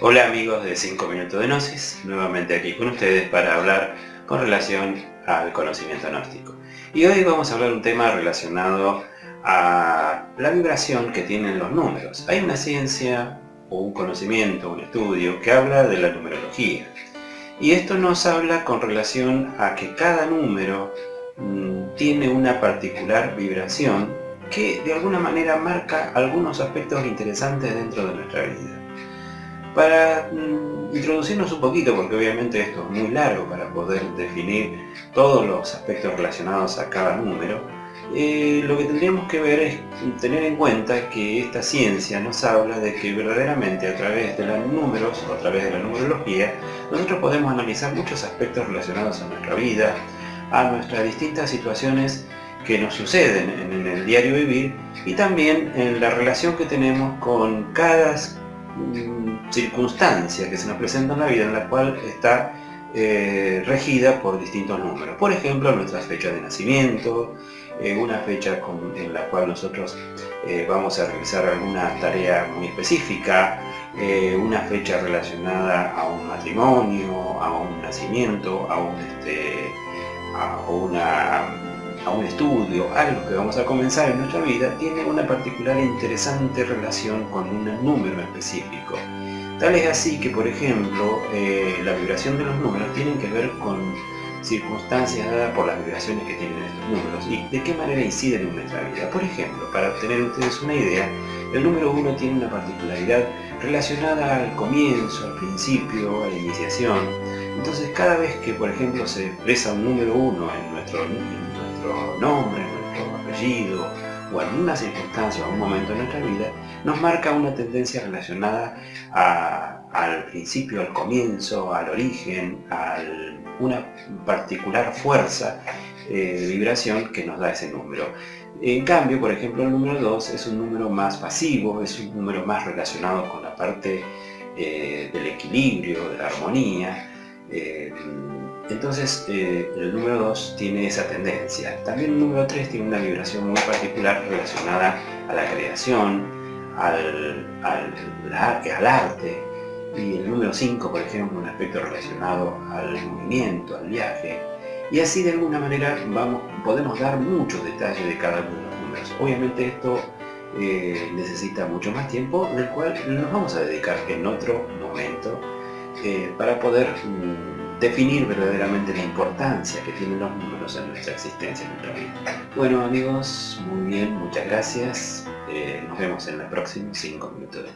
Hola amigos de 5 Minutos de Gnosis, nuevamente aquí con ustedes para hablar con relación al conocimiento gnóstico. Y hoy vamos a hablar un tema relacionado a la vibración que tienen los números. Hay una ciencia o un conocimiento, un estudio que habla de la numerología. Y esto nos habla con relación a que cada número mm, tiene una particular vibración que de alguna manera marca algunos aspectos interesantes dentro de nuestra vida. Para mm, introducirnos un poquito, porque obviamente esto es muy largo para poder definir todos los aspectos relacionados a cada número, eh, lo que tendríamos que ver es tener en cuenta que esta ciencia nos habla de que verdaderamente a través de los números, o a través de la numerología, nosotros podemos analizar muchos aspectos relacionados a nuestra vida, a nuestras distintas situaciones que nos suceden en el diario vivir y también en la relación que tenemos con cada circunstancia que se nos presenta en la vida en la cual está eh, regida por distintos números. Por ejemplo, nuestra fecha de nacimiento, eh, una fecha en la cual nosotros eh, vamos a realizar alguna tarea muy específica, una fecha relacionada a un matrimonio, a un nacimiento, a, un, este, a una a un estudio, algo que vamos a comenzar en nuestra vida, tiene una particular e interesante relación con un número específico. Tal es así que, por ejemplo, eh, la vibración de los números tienen que ver con circunstancias dadas por las vibraciones que tienen estos números y de qué manera inciden en nuestra vida. Por ejemplo, para tener ustedes una idea, el número 1 tiene una particularidad relacionada al comienzo, al principio, a la iniciación. Entonces cada vez que, por ejemplo, se expresa un número 1 en nuestro, nuestro nombre, nuestro apellido, o en una circunstancia o un momento de nuestra vida, nos marca una tendencia relacionada al principio, al comienzo, al origen, a una particular fuerza eh, de vibración que nos da ese número. En cambio, por ejemplo, el número 2 es un número más pasivo, es un número más relacionado con la parte eh, del equilibrio, de la armonía, eh, entonces eh, el número 2 tiene esa tendencia. También el número 3 tiene una vibración muy particular relacionada a la creación, al, arte. Y el número 5, por ejemplo, un aspecto relacionado al movimiento, al viaje. Y así de alguna manera podemos dar muchos detalles de cada uno de los números. Obviamente esto eh, necesita mucho más tiempo, del cual nos vamos a dedicar en otro momento para poder mm, definir verdaderamente la importancia que tienen los números en nuestra existencia, en nuestra vida. Bueno amigos, muy bien, muchas gracias. Eh, nos vemos en la próxima 5 minutos.